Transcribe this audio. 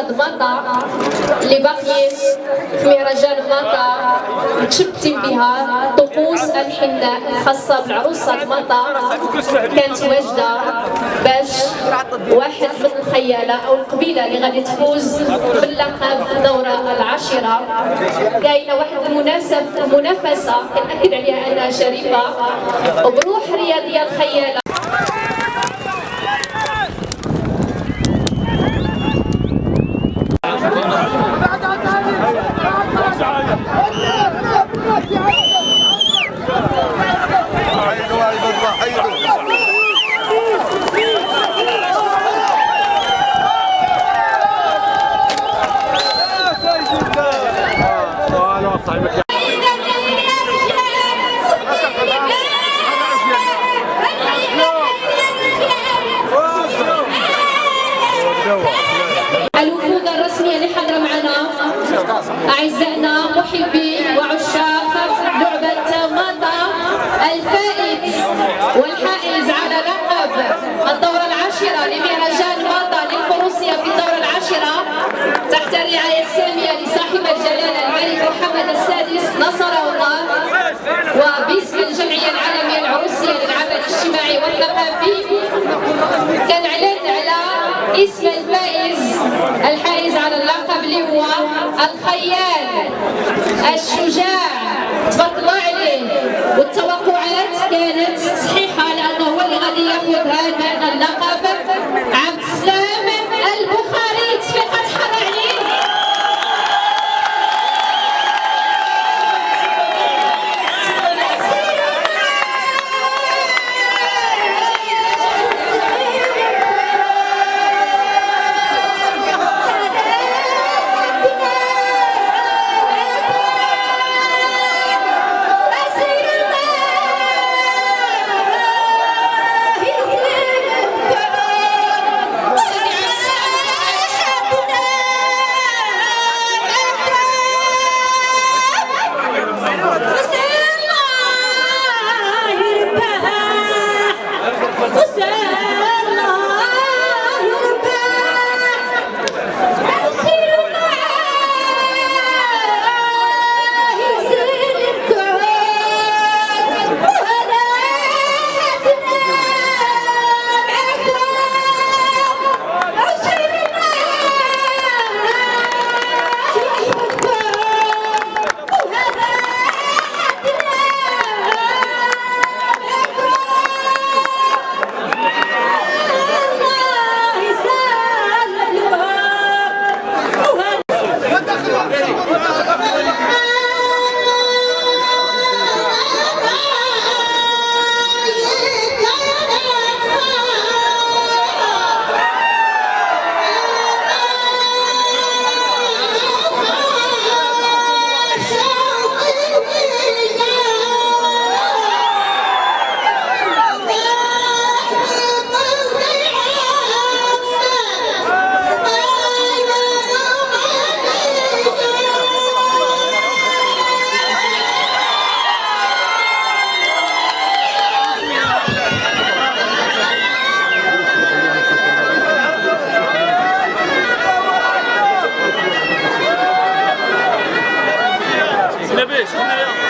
العروسه مطا اللي باقيين في مهرجان مطا متشبتين بها طقوس الحناء الخاصه بالعروسة مطا كانت واجدة باش واحد من الخيالة أو القبيلة اللي غادي تفوز باللقب في الدوره العاشرة. كاينة واحد المناسب منافسة كنأكد عليها أنها شريفة وبروح رياضية الخيالة. أعزائنا محبي وعشاق لعبة ماطا الفائز والحائز على لقب الدورة العاشرة لمهرجان ماطا للفروسية في الدورة العاشرة. تحت الرعاية السامية لصاحب الجلالة الملك محمد السادس نصره الله. الخيال الشجاع. الله عليه. والتوقعات كانت صحيحة لأنه هو اللي غادي ياخذ هذا اللقب. عبد السلام. Ainda bem, ainda.